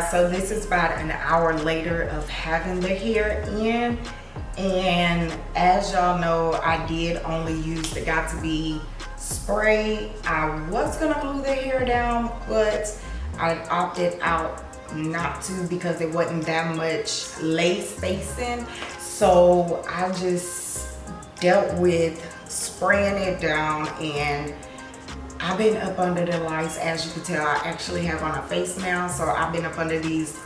so this is about an hour later of having the hair in. And as y'all know i did only use the got2b spray. I was gonna glue the hair down but i opted out not to because it wasn't that much lace spacing so i just dealt with spraying it down and I've been up under the lights as you can tell. I actually have on a face now so I've been up under these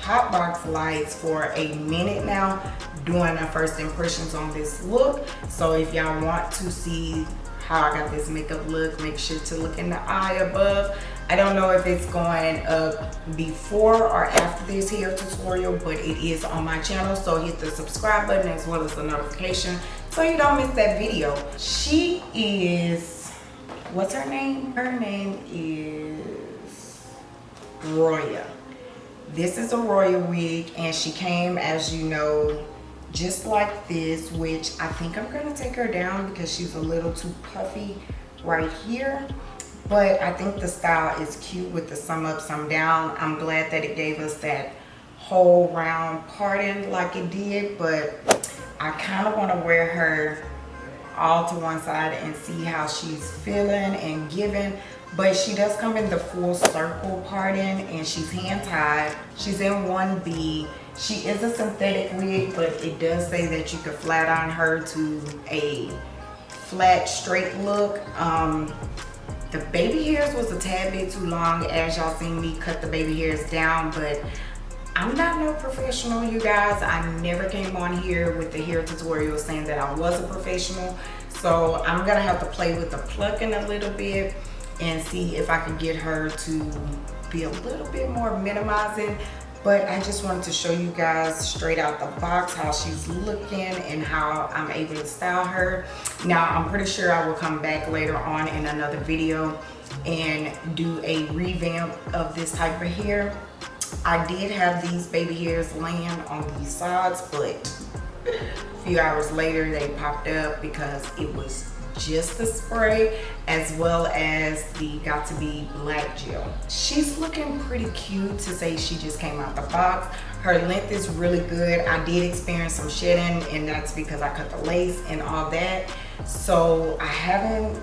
hot box lights for a minute now doing my first impressions on this look. So if y'all want to see how I got this makeup look make sure to look in the eye above. I don't know if it's going up before or after this hair tutorial but it is on my channel so hit the subscribe button as well as the notification so you don't miss that video. She is what's her name? Her name is Roya. This is a royal wig and she came as you know just like this which I think I'm gonna take her down because she's a little too puffy right here. But I think the style is cute with the some up some down. I'm glad that it gave us that whole round parting like it did but I kind of want to wear her all to one side and see how she's feeling and giving. But she does come in the full circle parting and she's hand tied she's in 1b she is a synthetic wig but it does say that you could flat on her to a flat straight look. Um the baby hairs was a tad bit too long. As y'all seen me cut the baby hairs down but I'm not no professional, you guys. I never came on here with the hair tutorial saying that I was a professional. So I'm gonna have to play with the plucking a little bit and see if I can get her to be a little bit more minimizing but I just wanted to show you guys straight out the box how she's looking and how I'm able to style her. Now, I'm pretty sure I will come back later on in another video and do a revamp of this type of hair. I did have these baby hairs laying on these sides, but a few hours later they popped up because it was just the spray as well as the got2b black gel. She's looking pretty cute to say she just came out the box. Her length is really good. I did experience some shedding and that's because i cut the lace and all that. So i haven't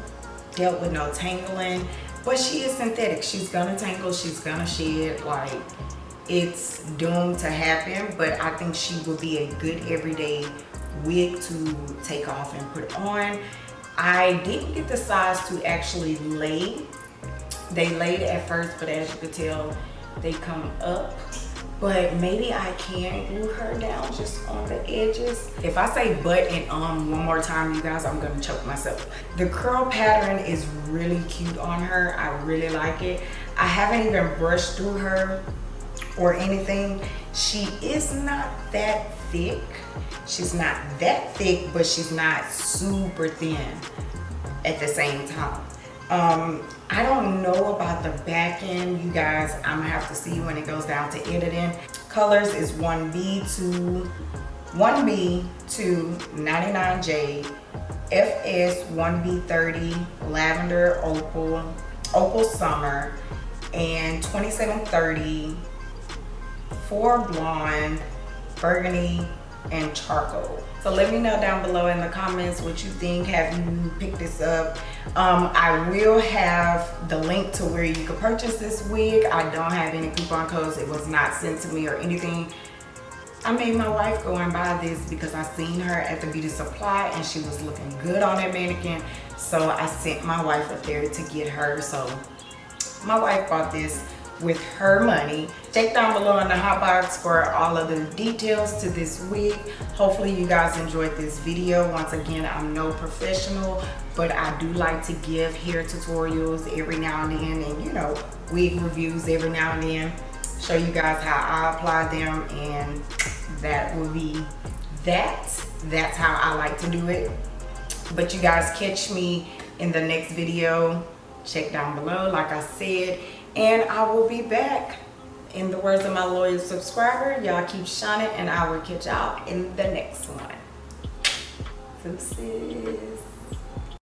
dealt with no tangling but she is synthetic she's gonna tangle she's gonna shed like it's doomed to happen but i think she will be a good everyday wig to take off and put on I didn't get the size to actually lay. They laid at first, but as you can tell, they come up. But maybe I can glue her down just on the edges. If I say but and um one more time, you guys, I'm gonna choke myself. The curl pattern is really cute on her. I really like it. I haven't even brushed through her or anything. She is not that thick. She's not that thick, but she's not super thin at the same time. Um, I don't know about the back end, you guys. I'm gonna have to see when it goes down to editing. Colors is 1B to 1B to 99J, FS 1B30, Lavender Opal, Opal Summer, and 2730 for blonde, burgundy, and charcoal. So let me know down below in the comments what you think. Have you picked this up? Um, I will have the link to where you can purchase this wig. I don't have any coupon codes. It was not sent to me or anything. I made my wife go and buy this because I seen her at the beauty supply and she was looking good on that mannequin. So I sent my wife up there to get her. So my wife bought this with her money. Check down below in the hot box for all of the details to this wig. Hopefully you guys enjoyed this video. Once again, I'm no professional, but I do like to give hair tutorials every now and then and you know, wig reviews every now and then. Show you guys how I apply them and that will be that. That's how I like to do it. But you guys catch me in the next video. Check down below, like I said and I will be back. In the words of my loyal subscriber, y'all keep shining and I will catch y'all in the next one. Deuces.